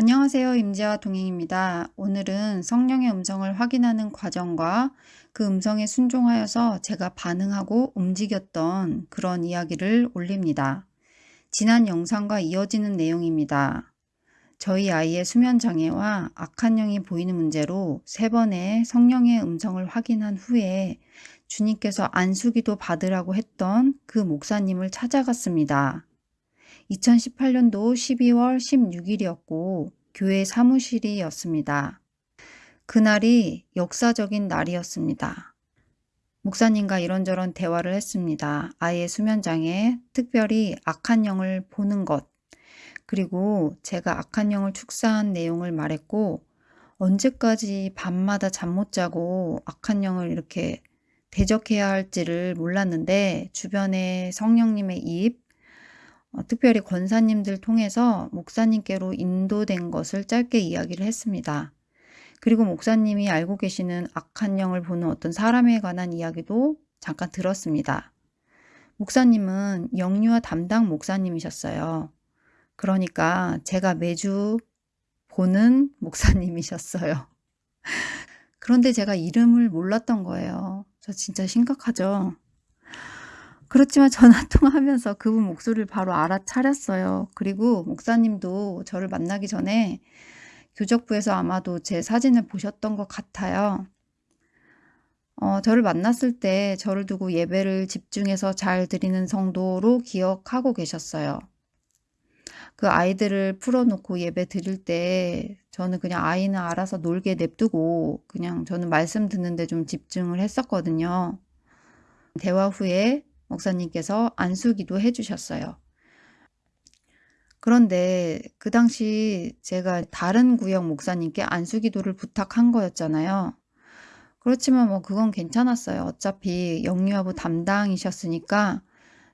안녕하세요. 임지와 동행입니다. 오늘은 성령의 음성을 확인하는 과정과 그 음성에 순종하여서 제가 반응하고 움직였던 그런 이야기를 올립니다. 지난 영상과 이어지는 내용입니다. 저희 아이의 수면장애와 악한 영이 보이는 문제로 세 번의 성령의 음성을 확인한 후에 주님께서 안수기도 받으라고 했던 그 목사님을 찾아갔습니다. 2018년도 12월 16일이었고 교회 사무실이었습니다. 그날이 역사적인 날이었습니다. 목사님과 이런저런 대화를 했습니다. 아이의 수면장애, 특별히 악한 영을 보는 것, 그리고 제가 악한 영을 축사한 내용을 말했고 언제까지 밤마다 잠 못 자고 악한 영을 이렇게 대적해야 할지를 몰랐는데 주변에 성령님의 입, 어, 특별히 권사님들 통해서 목사님께로 인도된 것을 짧게 이야기를 했습니다. 그리고 목사님이 알고 계시는 악한 영을 보는 어떤 사람에 관한 이야기도 잠깐 들었습니다. 목사님은 영유아 담당 목사님이셨어요. 그러니까 제가 매주 보는 목사님이셨어요. 그런데 제가 이름을 몰랐던 거예요. 저 진짜 심각하죠. 그렇지만 전화 통화하면서 그분 목소리를 바로 알아차렸어요. 그리고 목사님도 저를 만나기 전에 교적부에서 아마도 제 사진을 보셨던 것 같아요. 어, 저를 만났을 때 저를 두고 예배를 집중해서 잘 드리는 성도로 기억하고 계셨어요. 그 아이들을 풀어놓고 예배 드릴 때 저는 그냥 아이는 알아서 놀게 냅두고 그냥 저는 말씀 듣는데 좀 집중을 했었거든요. 대화 후에 목사님께서 안수기도 해주셨어요. 그런데 그 당시 제가 다른 구역 목사님께 안수기도를 부탁한 거였잖아요. 그렇지만 뭐 그건 괜찮았어요. 어차피 영유아부 담당이셨으니까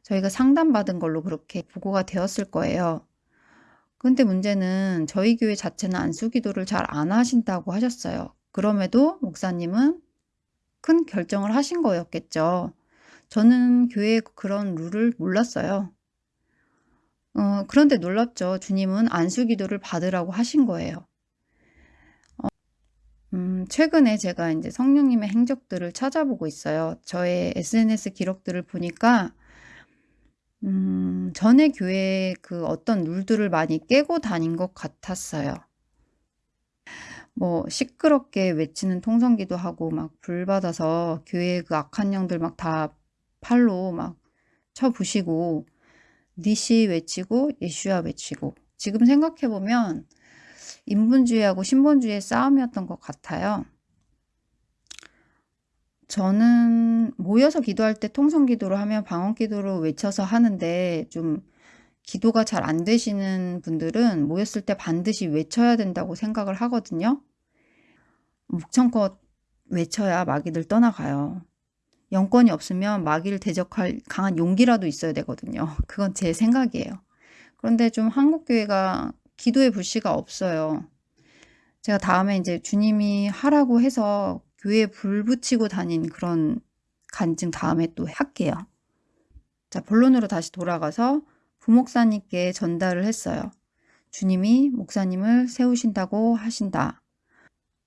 저희가 상담받은 걸로 그렇게 보고가 되었을 거예요. 근데 문제는 저희 교회 자체는 안수기도를 잘 안 하신다고 하셨어요. 그럼에도 목사님은 큰 결정을 하신 거였겠죠. 저는 교회의 그런 룰을 몰랐어요. 어, 그런데 놀랍죠. 주님은 안수 기도를 받으라고 하신 거예요. 어, 음, 최근에 제가 이제 성령님의 행적들을 찾아보고 있어요. 저의 SNS 기록들을 보니까 음, 전에 교회의 그 어떤 룰들을 많이 깨고 다닌 것 같았어요. 뭐 시끄럽게 외치는 통성기도 하고 막 불 받아서 교회 그 악한 영들 막 다 팔로 막 쳐부시고 니시 외치고 예슈아 외치고 지금 생각해보면 인본주의하고 신본주의의 싸움이었던 것 같아요. 저는 모여서 기도할 때 통성 기도로 하면 방언 기도로 외쳐서 하는데 좀 기도가 잘 안 되시는 분들은 모였을 때 반드시 외쳐야 된다고 생각을 하거든요. 묵청껏 외쳐야 마귀들 떠나가요. 영권이 없으면 마귀를 대적할 강한 용기라도 있어야 되거든요. 그건 제 생각이에요. 그런데 좀 한국교회가 기도의 불씨가 없어요. 제가 다음에 이제 주님이 하라고 해서 교회에 불 붙이고 다닌 그런 간증 다음에 또 할게요. 자, 본론으로 다시 돌아가서 부목사님께 전달을 했어요. 주님이 목사님을 세우신다고 하신다.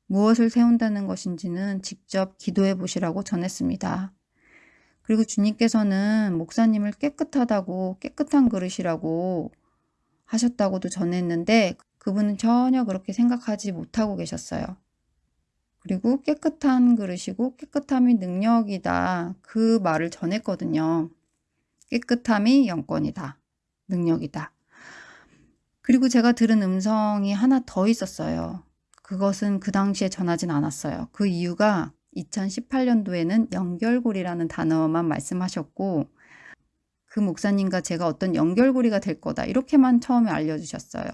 무엇을 세운다는 것인지는 직접 기도해 보시라고 전했습니다. 그리고 주님께서는 목사님을 깨끗하다고 깨끗한 그릇이라고 하셨다고도 전했는데 그분은 전혀 그렇게 생각하지 못하고 계셨어요. 그리고 깨끗한 그릇이고 깨끗함이 능력이다. 그 말을 전했거든요. 깨끗함이 영권이다. 능력이다. 그리고 제가 들은 음성이 하나 더 있었어요. 그것은 그 당시에 전하진 않았어요. 그 이유가 2018년도에는 연결고리라는 단어만 말씀하셨고 그 목사님과 제가 어떤 연결고리가 될 거다 이렇게만 처음에 알려주셨어요.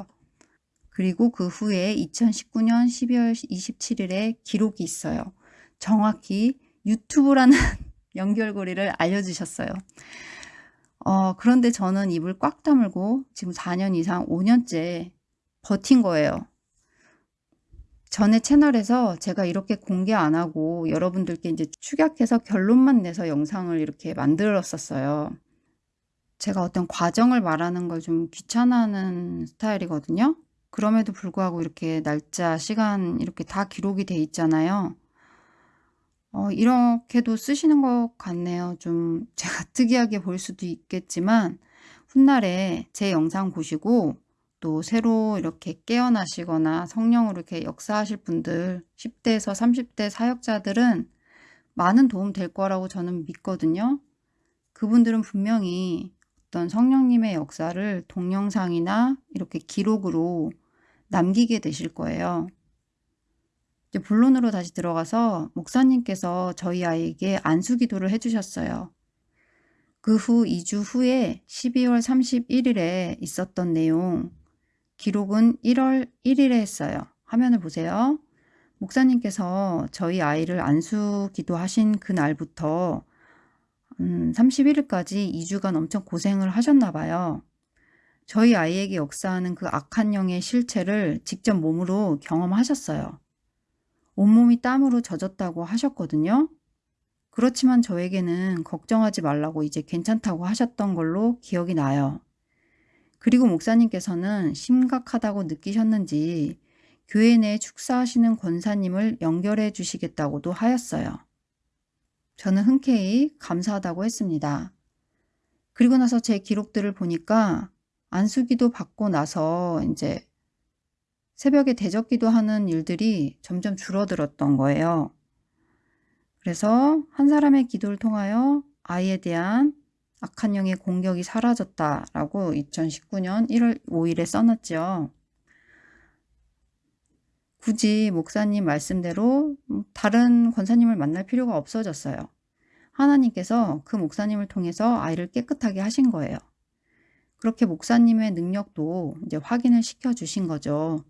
그리고 그 후에 2019년 12월 27일에 기록이 있어요. 정확히 유튜브라는 연결고리를 알려주셨어요. 어, 그런데 저는 입을 꽉 다물고 지금 4년 이상 5년째 버틴 거예요. 전에 채널에서 제가 이렇게 공개 안 하고 여러분들께 이제 축약해서 결론만 내서 영상을 이렇게 만들었었어요. 제가 어떤 과정을 말하는 걸 좀 귀찮아하는 스타일이거든요. 그럼에도 불구하고 이렇게 날짜, 시간 이렇게 다 기록이 돼 있잖아요. 어, 이렇게도 쓰시는 것 같네요. 좀 제가 특이하게 보일 수도 있겠지만 훗날에 제 영상 보시고 또 새로 이렇게 깨어나시거나 성령으로 이렇게 역사하실 분들 10대에서 30대 사역자들은 많은 도움 될 거라고 저는 믿거든요. 그분들은 분명히 어떤 성령님의 역사를 동영상이나 이렇게 기록으로 남기게 되실 거예요. 이제 본론으로 다시 들어가서 목사님께서 저희 아이에게 안수 기도를 해주셨어요. 그 후 2주 후에 12월 31일에 있었던 내용 기록은 1월 1일에 했어요. 화면을 보세요. 목사님께서 저희 아이를 안수 기도하신 그날부터 음, 31일까지 2주간 엄청 고생을 하셨나 봐요. 저희 아이에게 역사하는 그 악한 영의 실체를 직접 몸으로 경험하셨어요. 온몸이 땀으로 젖었다고 하셨거든요. 그렇지만 저에게는 걱정하지 말라고 이제 괜찮다고 하셨던 걸로 기억이 나요. 그리고 목사님께서는 심각하다고 느끼셨는지 교회 내에 축사하시는 권사님을 연결해 주시겠다고도 하였어요. 저는 흔쾌히 감사하다고 했습니다. 그리고 나서 제 기록들을 보니까 안수기도 받고 나서 이제 새벽에 대적기도 하는 일들이 점점 줄어들었던 거예요. 그래서 한 사람의 기도를 통하여 아이에 대한 악한 영의 공격이 사라졌다라고 2019년 1월 5일에 써놨죠. 굳이 목사님 말씀대로 다른 권사님을 만날 필요가 없어졌어요. 하나님께서 그 목사님을 통해서 아이를 깨끗하게 하신 거예요. 그렇게 목사님의 능력도 이제 확인을 시켜 주신 거죠.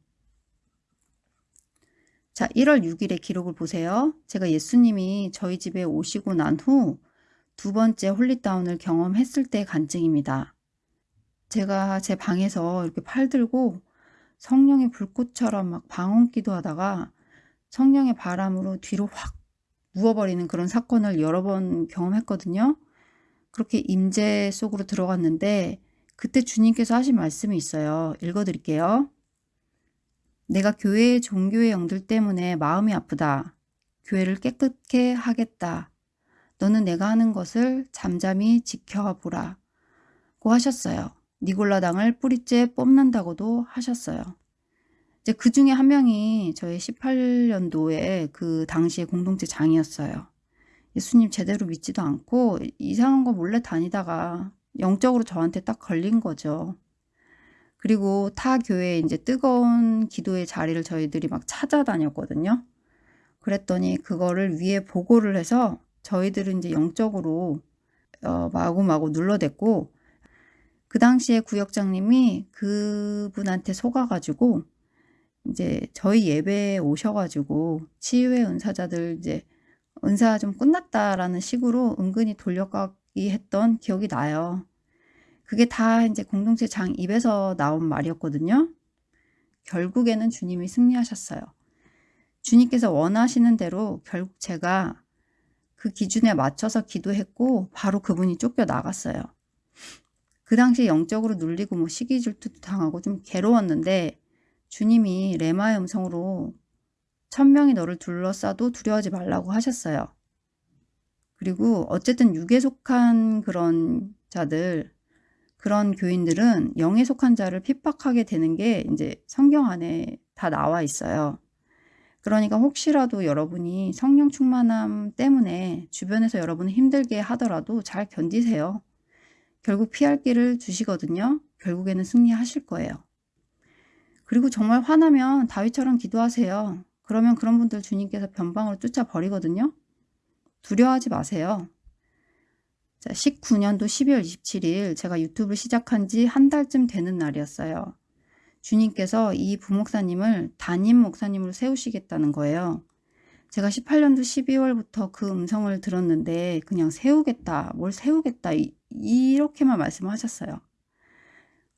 자, 1월 6일의 기록을 보세요. 제가 예수님이 저희 집에 오시고 난 후 두 번째 홀리다운을 경험했을 때 간증입니다. 제가 제 방에서 이렇게 팔 들고 성령의 불꽃처럼 막 방언 기도 하다가 성령의 바람으로 뒤로 확 누워버리는 그런 사건을 여러 번 경험했거든요. 그렇게 임재 속으로 들어갔는데 그때 주님께서 하신 말씀이 있어요. 읽어드릴게요. 내가 교회의 종교의 영들 때문에 마음이 아프다. 교회를 깨끗게 하겠다. 너는 내가 하는 것을 잠잠히 지켜보라. 고 하셨어요. 니골라당을 뿌리째 뽑는다고도 하셨어요. 이제 그 중에 한 명이 저의 18년도에 그 당시에 공동체 장이었어요. 예수님 제대로 믿지도 않고 이상한 거 몰래 다니다가 영적으로 저한테 딱 걸린 거죠. 그리고 타 교회에 이제 뜨거운 기도의 자리를 저희들이 막 찾아다녔거든요. 그랬더니 그거를 위에 보고를 해서 저희들은 이제 영적으로 어, 마구마구 눌러댔고 그 당시에 구역장님이 그분한테 속아가지고 이제 저희 예배에 오셔가지고 치유의 은사자들 이제 은사 좀 끝났다라는 식으로 은근히 돌려가기 했던 기억이 나요. 그게 다 이제 공동체 장 입에서 나온 말이었거든요. 결국에는 주님이 승리하셨어요. 주님께서 원하시는 대로 결국 제가 그 기준에 맞춰서 기도했고 바로 그분이 쫓겨 나갔어요. 그 당시 영적으로 눌리고 뭐 시기 질투도 당하고 좀 괴로웠는데 주님이 레마의 음성으로 천명이 너를 둘러싸도 두려워하지 말라고 하셨어요. 그리고 어쨌든 육에 속한 그런 자들 그런 교인들은 영에 속한 자를 핍박하게 되는 게 이제 성경 안에 다 나와 있어요. 그러니까 혹시라도 여러분이 성령 충만함 때문에 주변에서 여러분을 힘들게 하더라도 잘 견디세요. 결국 피할 길을 주시거든요. 결국에는 승리하실 거예요. 그리고 정말 화나면 다윗처럼 기도하세요. 그러면 그런 분들 주님께서 변방으로 쫓아버리거든요. 두려워하지 마세요. 자, 19년도 12월 27일 제가 유튜브를 시작한 지 한 달쯤 되는 날이었어요. 주님께서 이 부목사님을 담임 목사님으로 세우시겠다는 거예요. 제가 18년도 12월부터 그 음성을 들었는데 그냥 세우겠다, 뭘 세우겠다 이, 이렇게만 말씀하셨어요.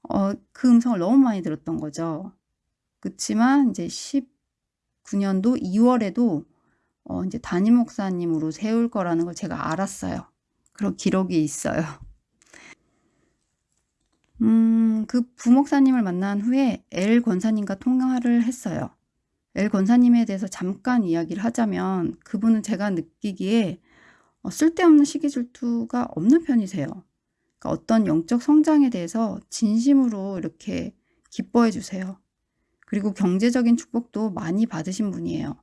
어, 그 음성을 너무 많이 들었던 거죠. 그렇지만 이제 19년도 2월에도 어, 이제 담임 목사님으로 세울 거라는 걸 제가 알았어요. 그런 기록이 있어요. 음, 음, 그 부목사님을 만난 후에 엘 권사님과 통화를 했어요. 엘 권사님에 대해서 잠깐 이야기를 하자면 그분은 제가 느끼기에 어, 쓸데없는 시기 질투가 없는 편이세요. 그러니까 어떤 영적 성장에 대해서 진심으로 이렇게 기뻐해 주세요. 그리고 경제적인 축복도 많이 받으신 분이에요.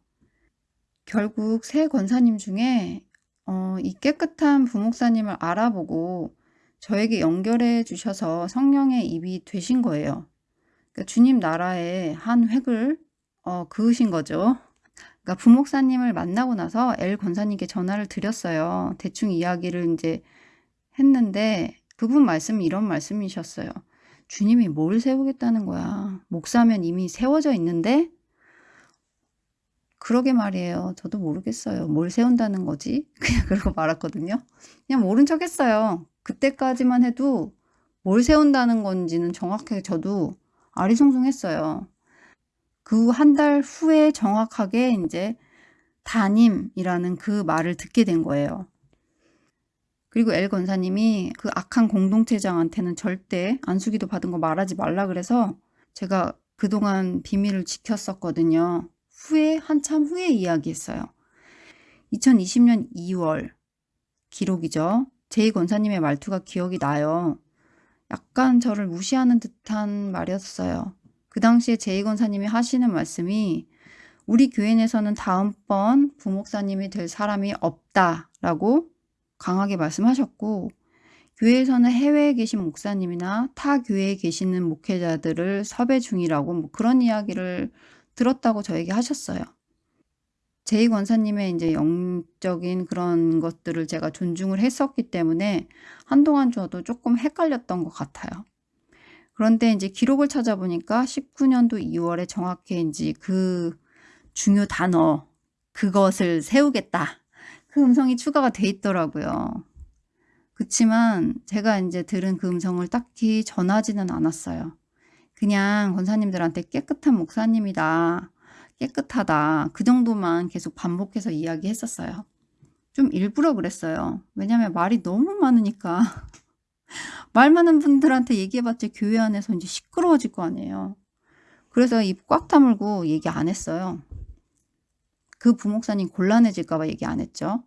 결국 세 권사님 중에 어, 이 깨끗한 부목사님을 알아보고 저에게 연결해 주셔서 성령의 입이 되신 거예요. 그러니까 주님 나라의 한 획을 어, 그으신 거죠. 그러니까 부목사님을 만나고 나서 엘 권사님께 전화를 드렸어요. 대충 이야기를 이제 했는데 그분 말씀이 이런 말씀이셨어요. 주님이 뭘 세우겠다는 거야. 목사면 이미 세워져 있는데 그러게 말이에요. 저도 모르겠어요. 뭘 세운다는 거지? 그냥 그러고 말았거든요. 그냥 모른 척 했어요. 그때까지만 해도 뭘 세운다는 건지는 정확하게 저도 아리송송했어요. 그 한 달 후에 정확하게 이제 담임이라는 그 말을 듣게 된 거예요. 그리고 엘 권사님이 그 악한 공동체장한테는 절대 안수기도 받은 거 말하지 말라 그래서 제가 그동안 비밀을 지켰었거든요. 후에 한참 후에 이야기했어요. 2020년 2월 기록이죠. 제이 권사님의 말투가 기억이 나요. 약간 저를 무시하는 듯한 말이었어요. 그 당시에 제이 권사님이 하시는 말씀이 우리 교회 내에서는 다음번 부목사님이 될 사람이 없다라고 강하게 말씀하셨고 교회에서는 해외에 계신 목사님이나 타 교회에 계시는 목회자들을 섭외 중이라고 뭐 그런 이야기를 들었다고 저에게 하셨어요. 제이 권사님의 이제 영적인 그런 것들을 제가 존중을 했었기 때문에 한동안 저도 조금 헷갈렸던 것 같아요. 그런데 이제 기록을 찾아보니까 19년도 2월에 정확히 이제 그 중요 단어 그것을 세우겠다. 그 음성이 추가가 돼 있더라고요. 그치만 제가 이제 들은 그 음성을 딱히 전하지는 않았어요. 그냥 권사님들한테 깨끗한 목사님이다. 깨끗하다. 그 정도만 계속 반복해서 이야기했었어요. 좀 일부러 그랬어요. 왜냐면 말이 너무 많으니까. 말 많은 분들한테 얘기해봤자 교회 안에서 이제 시끄러워질 거 아니에요. 그래서 입 꽉 다물고 얘기 안 했어요. 그 부목사님 곤란해질까봐 얘기 안 했죠.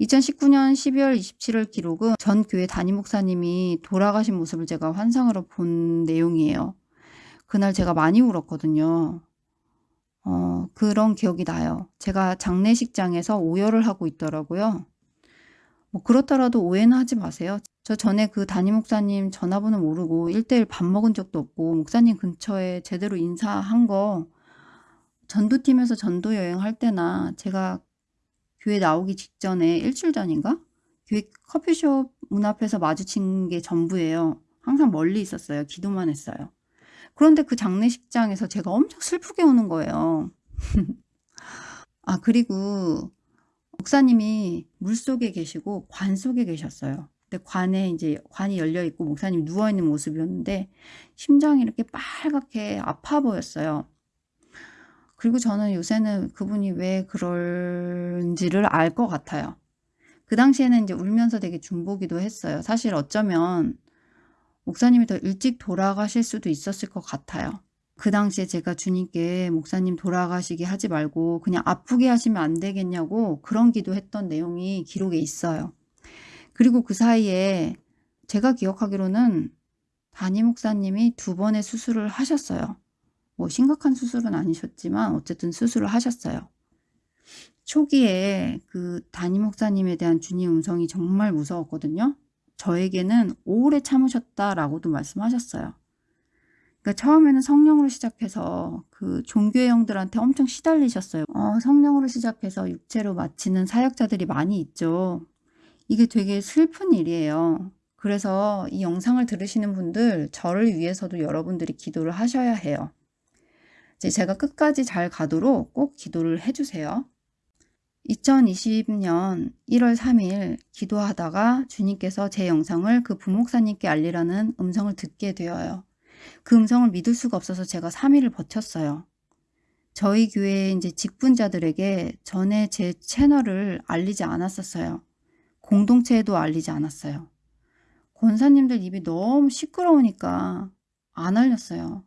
2019년 12월 27일 기록은 전 교회 담임 목사님이 돌아가신 모습을 제가 환상으로 본 내용이에요. 그날 제가 많이 울었거든요. 어, 그런 기억이 나요. 제가 장례식장에서 오열을 하고 있더라고요. 뭐 그렇더라도 오해는 하지 마세요. 저 전에 그 담임 목사님 전화번호 모르고 1대1 밥 먹은 적도 없고 목사님 근처에 제대로 인사한 거 전도팀에서 전도 여행 할 때나 제가 교회 나오기 직전에 일주일 전인가? 교회 커피숍 문 앞에서 마주친 게 전부예요. 항상 멀리 있었어요. 기도만 했어요. 그런데 그 장례식장에서 제가 엄청 슬프게 우는 거예요. 아 그리고 목사님이 물속에 계시고 관 속에 계셨어요. 근데 관에 이제 관이 열려 있고 목사님이 누워 있는 모습이었는데 심장이 이렇게 빨갛게 아파 보였어요. 그리고 저는 요새는 그분이 왜 그런지를 알 것 같아요. 그 당시에는 이제 울면서 되게 중보기도 했어요. 사실 어쩌면 목사님이 더 일찍 돌아가실 수도 있었을 것 같아요. 그 당시에 제가 주님께 목사님 돌아가시게 하지 말고 그냥 아프게 하시면 안 되겠냐고 그런 기도했던 내용이 기록에 있어요. 그리고 그 사이에 제가 기억하기로는 담임 목사님이 두 번의 수술을 하셨어요. 뭐 심각한 수술은 아니셨지만 어쨌든 수술을 하셨어요. 초기에 그 담임 목사님에 대한 주님 음성이 정말 무서웠거든요. 저에게는 오래 참으셨다라고도 말씀하셨어요. 그러니까 처음에는 성령으로 시작해서 그 종교의 형들한테 엄청 시달리셨어요. 어, 성령으로 시작해서 육체로 마치는 사역자들이 많이 있죠. 이게 되게 슬픈 일이에요. 그래서 이 영상을 들으시는 분들 저를 위해서도 여러분들이 기도를 하셔야 해요. 제가 끝까지 잘 가도록 꼭 기도를 해주세요. 2020년 1월 3일 기도하다가 주님께서 제 영상을 그 부목사님께 알리라는 음성을 듣게 되어요. 그 음성을 믿을 수가 없어서 제가 3일을 버텼어요. 저희 교회 이제 직분자들에게 전에 제 채널을 알리지 않았었어요. 공동체에도 알리지 않았어요. 권사님들 입이 너무 시끄러우니까 안 알렸어요.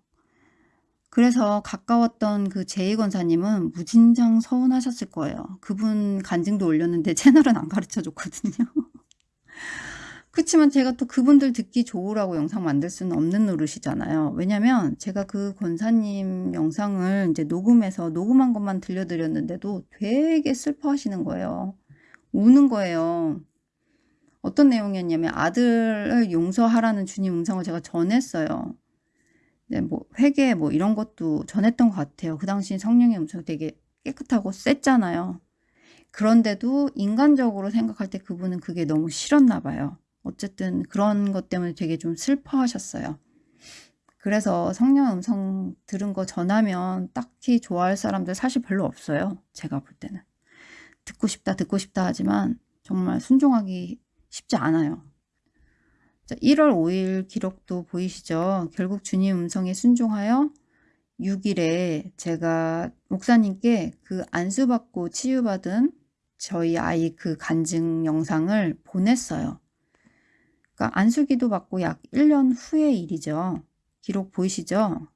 그래서 가까웠던 그 제이 권사님은 무진장 서운하셨을 거예요. 그분 간증도 올렸는데 채널은 안 가르쳐 줬거든요. 그렇지만 제가 또 그분들 듣기 좋으라고 영상 만들 수는 없는 노릇이잖아요. 왜냐면 제가 그 권사님 영상을 이제 녹음해서 녹음한 것만 들려드렸는데도 되게 슬퍼하시는 거예요. 우는 거예요. 어떤 내용이었냐면 아들을 용서하라는 주님 음성을 제가 전했어요. 네, 뭐 회개 뭐 이런 것도 전했던 것 같아요. 그 당시 성령의 음성 되게 깨끗하고 셌잖아요. 그런데도 인간적으로 생각할 때 그분은 그게 너무 싫었나 봐요. 어쨌든 그런 것 때문에 되게 좀 슬퍼하셨어요. 그래서 성령 음성 들은 거 전하면 딱히 좋아할 사람들 사실 별로 없어요. 제가 볼 때는. 듣고 싶다 듣고 싶다 하지만 정말 순종하기 쉽지 않아요. 자, 1월 5일 기록도 보이시죠? 결국 주님 음성에 순종하여 6일에 제가 목사님께 그 안수받고 치유받은 저희 아이 그 간증 영상을 보냈어요. 그러니까 안수기도 받고 약 1년 후의 일이죠. 기록 보이시죠?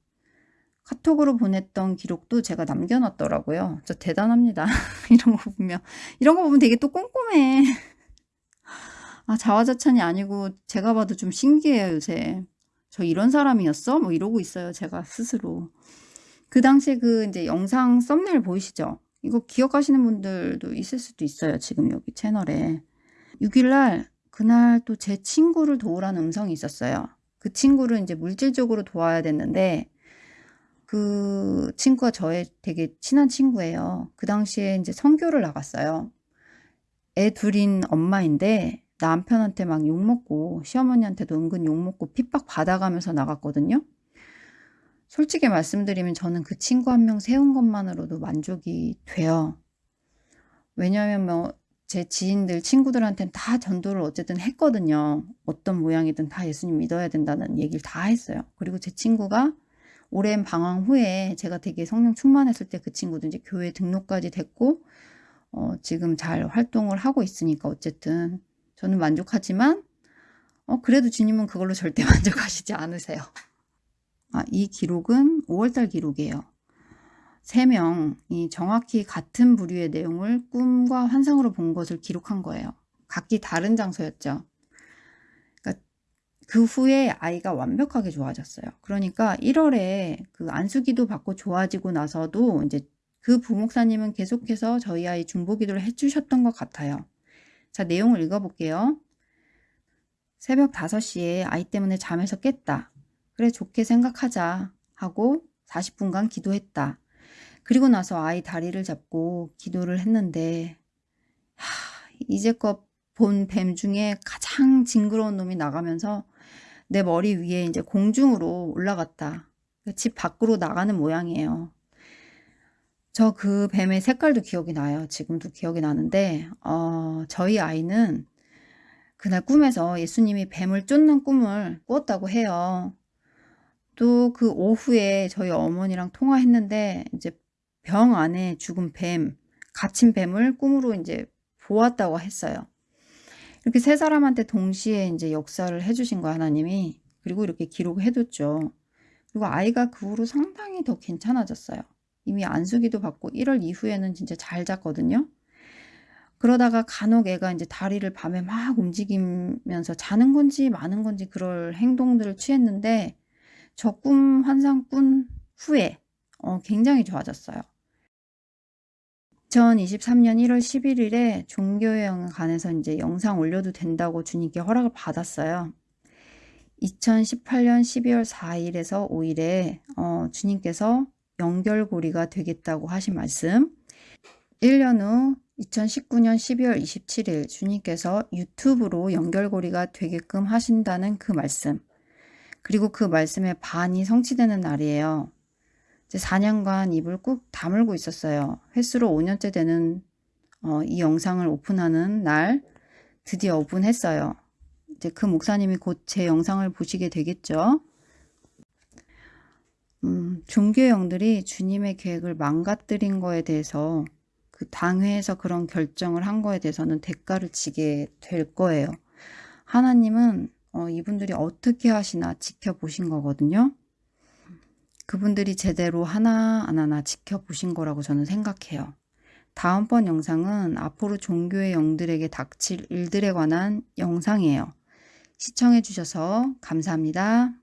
카톡으로 보냈던 기록도 제가 남겨놨더라고요. 저 대단합니다. 이런 거 보면 이런 거 보면 되게 또 꼼꼼해. 아 자화자찬이 아니고 제가 봐도 좀 신기해요 요새. 저 이런 사람이었어? 뭐 이러고 있어요 제가 스스로. 그 당시에 그 이제 영상 썸네일 보이시죠? 이거 기억하시는 분들도 있을 수도 있어요. 지금 여기 채널에. 6일날 그날 또 제 친구를 도우라는 음성이 있었어요. 그 친구를 이제 물질적으로 도와야 됐는데 그 친구가 저의 되게 친한 친구예요. 그 당시에 이제 선교를 나갔어요. 애 둘인 엄마인데 남편한테 막 욕먹고 시어머니한테도 은근 욕먹고 핍박 받아가면서 나갔거든요. 솔직히 말씀드리면 저는 그 친구 한 명 세운 것만으로도 만족이 돼요. 왜냐하면 뭐 제 지인들 친구들한테는 다 전도를 어쨌든 했거든요. 어떤 모양이든 다 예수님 믿어야 된다는 얘기를 다 했어요. 그리고 제 친구가 오랜 방황 후에 제가 되게 성령 충만했을 때 그 친구도 이제 교회 등록까지 됐고 어, 지금 잘 활동을 하고 있으니까 어쨌든 저는 만족하지만 어, 그래도 주님은 그걸로 절대 만족하시지 않으세요. 아, 이 기록은 5월달 기록이에요. 3명이 정확히 같은 부류의 내용을 꿈과 환상으로 본 것을 기록한 거예요. 각기 다른 장소였죠. 그러니까 그 후에 아이가 완벽하게 좋아졌어요. 그러니까 1월에 그 안수기도 받고 좋아지고 나서도 이제 그 부목사님은 계속해서 저희 아이 중보기도를 해주셨던 것 같아요. 자 내용을 읽어볼게요. 새벽 5시에 아이 때문에 잠에서 깼다. 그래 좋게 생각하자 하고 40분간 기도했다. 그리고 나서 아이 다리를 잡고 기도를 했는데 하, 이제껏 본 뱀 중에 가장 징그러운 놈이 나가면서 내 머리 위에 이제 공중으로 올라갔다. 집 밖으로 나가는 모양이에요. 저 그 뱀의 색깔도 기억이 나요. 지금도 기억이 나는데 어, 저희 아이는 그날 꿈에서 예수님이 뱀을 쫓는 꿈을 꾸었다고 해요. 또 그 오후에 저희 어머니랑 통화했는데 이제 병 안에 죽은 뱀, 갇힌 뱀을 꿈으로 이제 보았다고 했어요. 이렇게 세 사람한테 동시에 이제 역사를 해주신 거 하나님이 그리고 이렇게 기록해뒀죠. 그리고 아이가 그 후로 상당히 더 괜찮아졌어요. 이미 안수기도 받고 1월 이후에는 진짜 잘 잤거든요. 그러다가 간혹 애가 이제 다리를 밤에 막 움직이면서 자는 건지 마는 건지 그럴 행동들을 취했는데 저 꿈 환상 꾼 후에 어, 굉장히 좋아졌어요. 2023년 1월 11일에 종교여행 관해서 이제 영상 올려도 된다고 주님께 허락을 받았어요. 2018년 12월 4일에서 5일에 어, 주님께서 연결고리가 되겠다고 하신 말씀 1년 후 2019년 12월 27일 주님께서 유튜브로 연결고리가 되게끔 하신다는 그 말씀 그리고 그 말씀의 반이 성취되는 날이에요. 이제 4년간 입을 꾹 다물고 있었어요. 횟수로 5년째 되는 어, 이 영상을 오픈하는 날 드디어 오픈했어요. 이제 그 목사님이 곧 제 영상을 보시게 되겠죠. 음, 종교형들이 주님의 계획을 망가뜨린 거에 대해서 그 당회에서 그런 결정을 한 거에 대해서는 대가를 지게 될 거예요. 하나님은 어, 이분들이 어떻게 하시나 지켜보신 거거든요. 그분들이 제대로 하나 안 하나 지켜보신 거라고 저는 생각해요. 다음번 영상은 앞으로 종교의 영들에게 닥칠 일들에 관한 영상이에요. 시청해 주셔서 감사합니다.